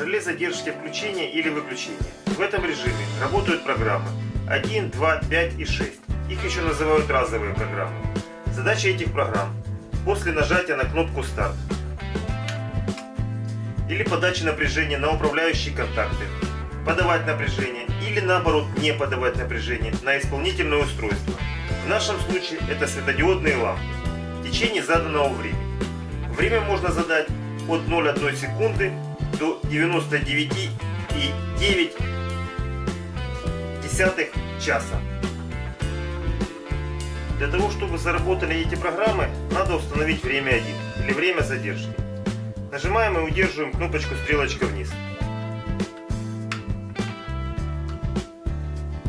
Реле задержки включения или выключения. В этом режиме работают программы 1, 2, 5 и 6. Их еще называют разовые программы. Задача этих программ после нажатия на кнопку старт или подачи напряжения на управляющие контакты, подавать напряжение или наоборот не подавать напряжение на исполнительное устройство. В нашем случае это светодиодные лампы в течение заданного времени. Время можно задать от 0,1 секунды до 99,9 часа. Для того, чтобы заработали эти программы, надо установить время 1 или время задержки. Нажимаем и удерживаем кнопочку стрелочка вниз.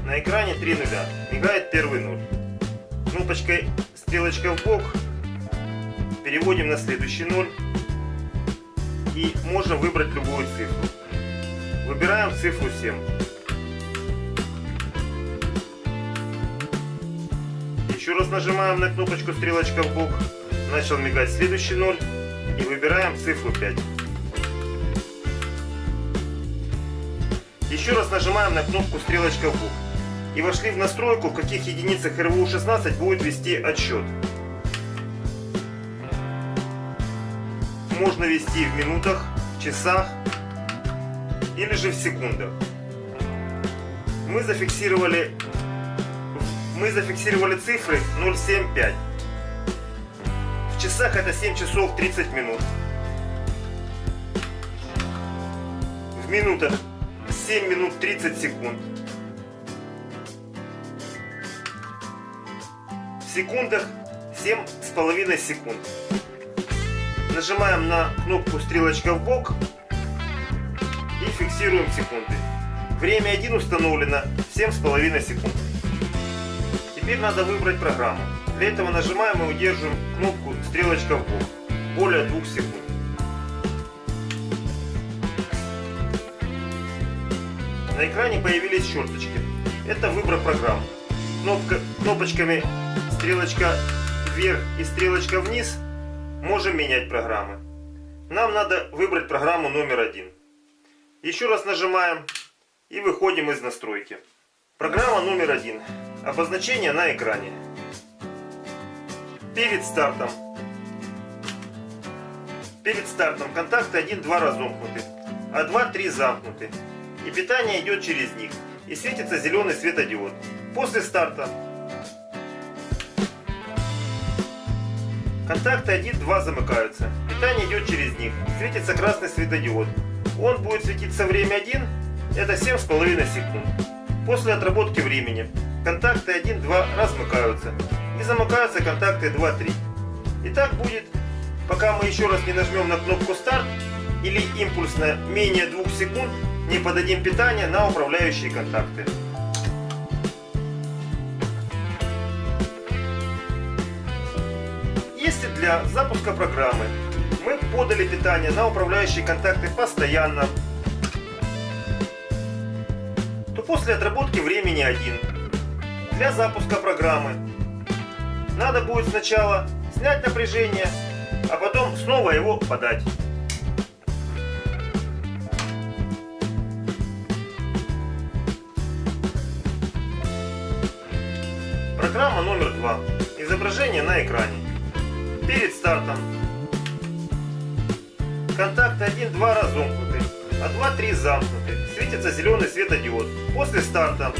На экране 3 нуля. Мигает первый нуль. Кнопочкой стрелочка в бок переводим на следующий ноль и можно выбрать любую цифру. Выбираем цифру 7. Еще раз нажимаем на кнопочку стрелочка в бок. Начал мигать следующий ноль. И выбираем цифру 5. Еще раз нажимаем на кнопку стрелочка в бок. И вошли в настройку, в каких единицах РВУ-16 будет вести отсчет. Можно вести в минутах, в часах или же в секундах. Мы зафиксировали мы зафиксировали цифры 075. Часах это 7 часов 30 минут. В минутах 7 минут 30 секунд. В секундах 7 с половиной секунд. Нажимаем на кнопку стрелочка в бок и фиксируем секунды. Время 1 установлено 7,5 секунд. Теперь надо выбрать программу. Для этого нажимаем и удерживаем кнопку стрелочка в бок. Более 2 секунд. На экране появились черточки. Это выбор программ. Кнопка, кнопочками стрелочка вверх и стрелочка вниз можем менять программы. Нам надо выбрать программу номер один. Еще раз нажимаем и выходим из настройки. Программа номер один. Обозначение на экране. Перед стартом. Перед стартом контакты 1-2 разомкнуты, а 2-3 замкнуты. И питание идет через них. И светится зеленый светодиод. После старта контакты 1-2 замыкаются. Питание идет через них. Светится красный светодиод. Он будет светиться время 1, это 7,5 секунд. После отработки времени контакты 1-2 размыкаются и замыкаются контакты 2-3. И так будет, пока мы еще раз не нажмем на кнопку старт или импульсно менее 2 секунд не подадим питание на управляющие контакты. Если для запуска программы мы подали питание на управляющие контакты постоянно, то после отработки времени 1 для запуска программы надо будет сначала снять напряжение, а потом снова его подать. Программа номер 2. Изображение на экране. Перед стартом. Контакты 1-2 разомкнуты, а 2-3 замкнуты. Светится зеленый светодиод. После старта.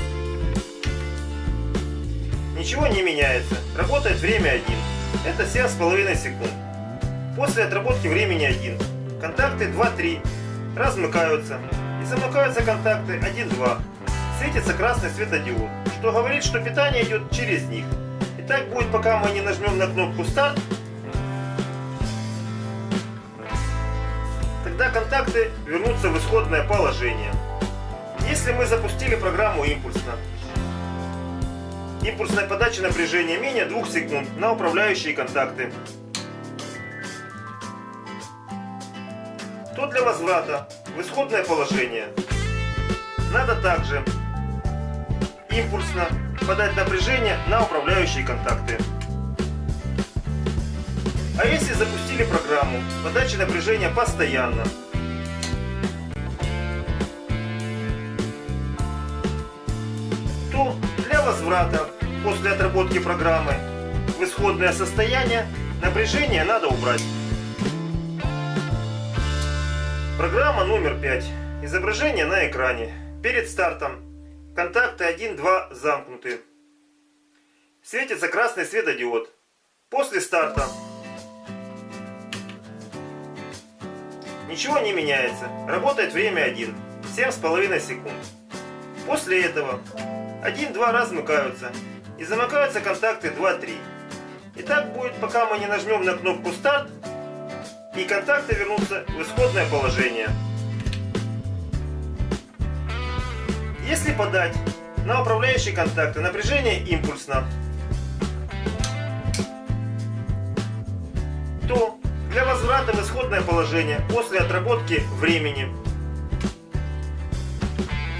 Ничего не меняется. Работает время 1. Это 7,5 секунд. После отработки времени 1. Контакты 2-3 размыкаются. И замыкаются контакты 1-2. Светится красный светодиод, что говорит, что питание идет через них. И так будет, пока мы не нажмем на кнопку старт. Тогда контакты вернутся в исходное положение. Если мы запустили программу импульсно, импульсная подача напряжения менее 2 секунд на управляющие контакты, то для возврата в исходное положение надо также импульсно подать напряжение на управляющие контакты. А если запустили программу подачи напряжения постоянно, то для возврата после отработки программы в исходное состояние напряжение надо убрать. Программа номер 5. Изображение на экране. Перед стартом контакты 1-2 замкнуты. Светится красный светодиод. После старта ничего не меняется. Работает время 1. 7,5 секунд. После этого 1-2 размыкаются и замыкаются контакты 2-3. И так будет, пока мы не нажмем на кнопку старт и контакты вернутся в исходное положение. Если подать на управляющие контакты напряжение импульсно, то для возврата в исходное положение после отработки времени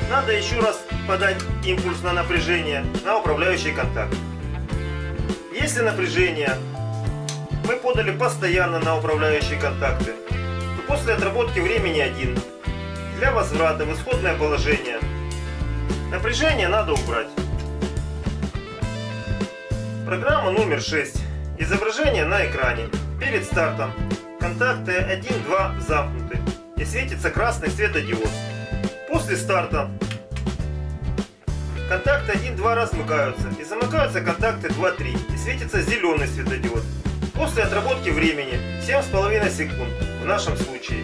надо еще раз подать импульс на напряжение на управляющий контакт. Если напряжение мы подали постоянно на управляющие контакты, то после отработки времени 1 для возврата в исходное положение напряжение надо убрать. Программа номер 6. Изображение на экране. Перед стартом контакты 1-2 замкнуты и светится красный светодиод. После старта контакты 1-2 размыкаются и замыкаются контакты 2-3 и светится зеленый светодиод. После отработки времени 7,5 секунд в нашем случае.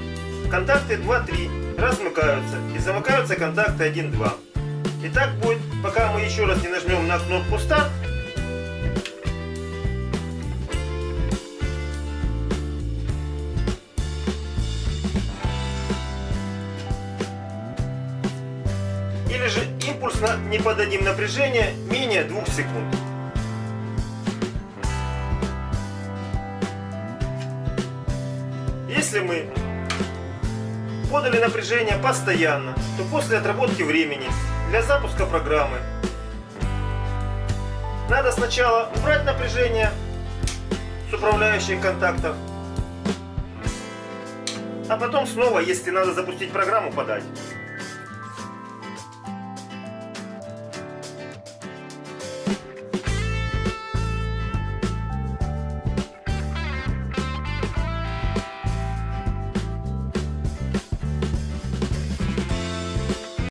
Контакты 2-3 размыкаются и замыкаются контакты 1-2. И так будет, пока мы еще раз не нажмем на кнопку старт. Или же импульсно не подадим напряжение менее 2 секунд. Если мы подали напряжение постоянно, то после отработки времени для запуска программы надо сначала убрать напряжение с управляющих контактов, а потом снова, если надо запустить программу, подать.